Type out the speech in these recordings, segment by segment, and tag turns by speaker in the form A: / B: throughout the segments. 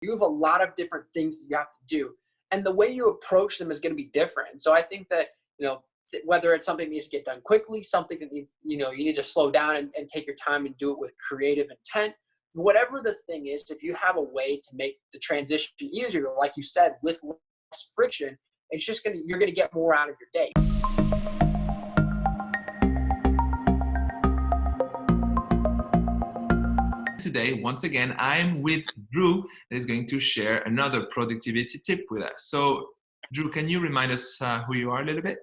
A: you have a lot of different things that you have to do and the way you approach them is going to be different. So i think that you know whether it's something that needs to get done quickly something that needs you know you need to slow down and, and take your time and do it with creative intent whatever the thing is if you have a way to make the transition easier like you said with less friction it's just gonna you're gonna get more out of your day
B: today, once again, I'm with Drew that is going to share another productivity tip with us. So Drew, can you remind us uh, who you are a little bit?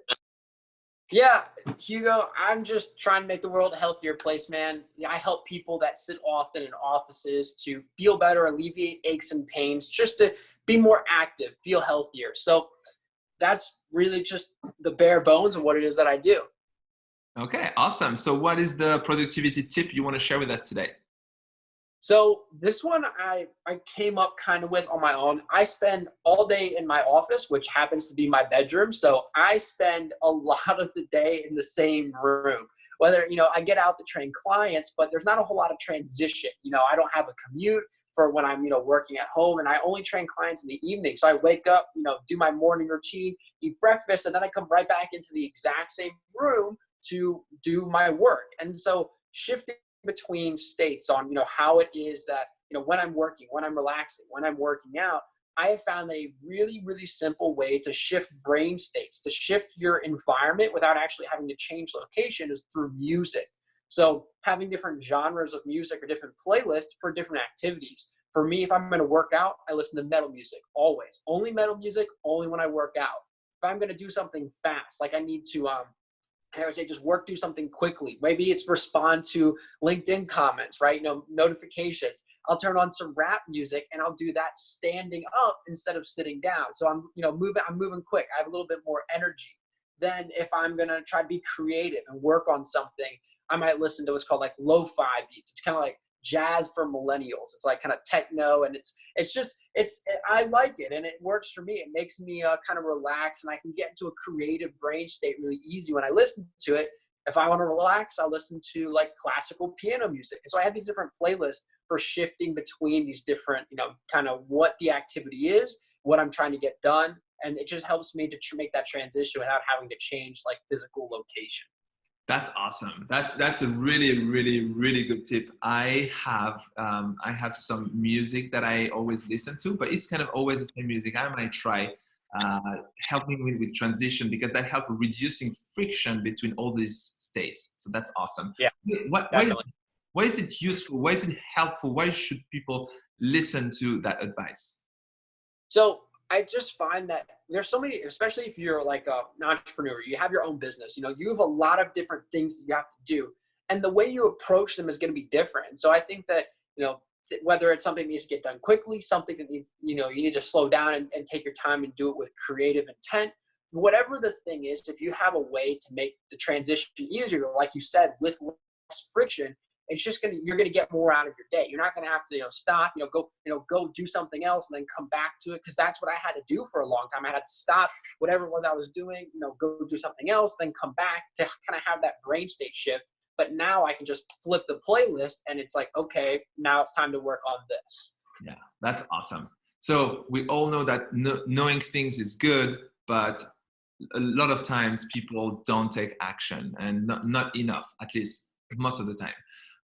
A: Yeah, Hugo, I'm just trying to make the world a healthier place, man. I help people that sit often in offices to feel better, alleviate aches and pains, just to be more active, feel healthier. So that's really just the bare bones of what it is that I do.
B: Okay, awesome. So what is the productivity tip you want to share with us today?
A: So this one I, I came up kind of with on my own. I spend all day in my office, which happens to be my bedroom. So I spend a lot of the day in the same room. Whether, you know, I get out to train clients, but there's not a whole lot of transition. You know, I don't have a commute for when I'm, you know, working at home and I only train clients in the evening. So I wake up, you know, do my morning routine, eat breakfast, and then I come right back into the exact same room to do my work. And so shifting between states on you know how it is that you know when i'm working when i'm relaxing when i'm working out i have found a really really simple way to shift brain states to shift your environment without actually having to change location is through music. So having different genres of music or different playlists for different activities. For me if i'm going to work out i listen to metal music always. Only metal music only when i work out. If i'm going to do something fast like i need to um, I would say just work through something quickly. Maybe it's respond to LinkedIn comments, right? You know, notifications. I'll turn on some rap music and I'll do that standing up instead of sitting down. So I'm, you know, moving, I'm moving quick. I have a little bit more energy. Then if I'm gonna try to be creative and work on something, I might listen to what's called like lo-fi beats. It's kind of like jazz for millennials. It's like kind of techno, and it's it's just it's I like it, and it works for me. It makes me uh, kind of relax, and I can get into a creative brain state really easy when I listen to it. If I want to relax, I'll listen to like classical piano music. And so I have these different playlists for shifting between these different, you know, kind of what the activity is, what I'm trying to get done, and it just helps me to make that transition without having to change like physical location.
B: That's awesome. That's that's a really really really good tip. I have um, I have some music that I always listen to, but it's kind of always the same music. I might try uh, helping me with transition because that helps reducing friction between all these states. So that's awesome.
A: Yeah.
B: What, why, why is it useful? Why is it helpful? Why should people listen to that advice?
A: So I just find that there's so many, especially if you're like a, an entrepreneur, you have your own business, you know, you have a lot of different things that you have to do. And the way you approach them is going to be different. so I think that, you know, whether it's something that needs to get done quickly, something that needs, you know, you need to slow down and, and take your time and do it with creative intent, whatever the thing is, if you have a way to make the transition easier, like you said, with less friction, it's just gonna you're gonna get more out of your day. You're not gonna have to you know stop, you know, go you know go do something else and then come back to it because that's what I had to do for a long time. I had to stop whatever it was I was doing, you know, go do something else, then come back to kind of have that brain state shift. But now I can just flip the playlist and it's like, okay, now it's time to work on this.
B: Yeah, that's awesome. So we all know that no, knowing things is good, but a lot of times people don't take action and not, not enough, at least most of the time.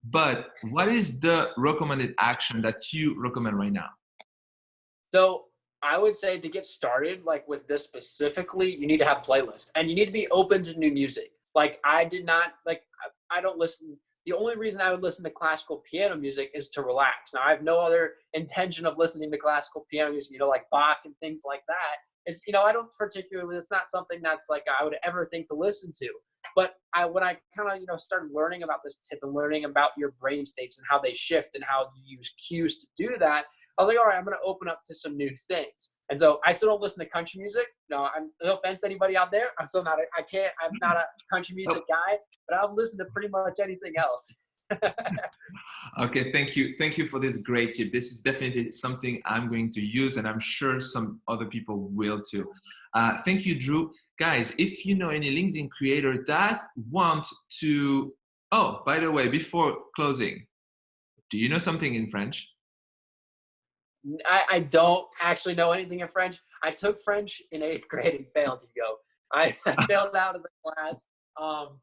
B: But what is the recommended action that you recommend right now?
A: So I would say to get started, like with this specifically, you need to have playlist and you need to be open to new music. Like I did not like I don't listen. The only reason I would listen to classical piano music is to relax. Now I have no other intention of listening to classical piano music, you know, like Bach and things like that. It's you know I don't particularly. It's not something that's like I would ever think to listen to. But I, when I kind of, you know, started learning about this tip and learning about your brain states and how they shift and how you use cues to do that, I was like, all right, I'm going to open up to some new things. And so I still don't listen to country music. No, I'm no offense to anybody out there. I'm still not, a, I can't, I'm not a country music guy, but I'll listen to pretty much anything else.
B: okay, thank you. Thank you for this great tip. This is definitely something I'm going to use and I'm sure some other people will too. Uh, thank you, Drew guys, if you know any LinkedIn creator that want to, oh, by the way, before closing, do you know something in French?
A: I, I don't actually know anything in French. I took French in eighth grade and failed to go. I failed out of the class. Um,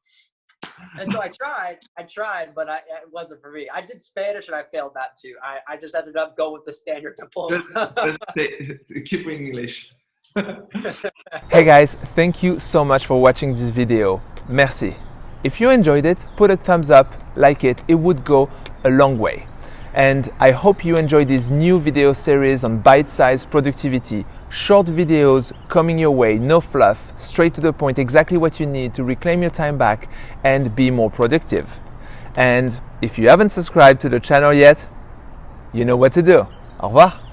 A: and so I tried, I tried, but I, it wasn't for me. I did Spanish and I failed that too. I, I just ended up going with the standard diploma.
C: just, just keep in English.
B: hey guys, thank you so much for watching this video. Merci. If you enjoyed it, put a thumbs up, like it, it would go a long way. And I hope you enjoy this new video series on bite-sized productivity. Short videos coming your way, no fluff, straight to the point, exactly what you need to reclaim your time back and be more productive. And if you haven't subscribed to the channel yet, you know what to do. Au revoir.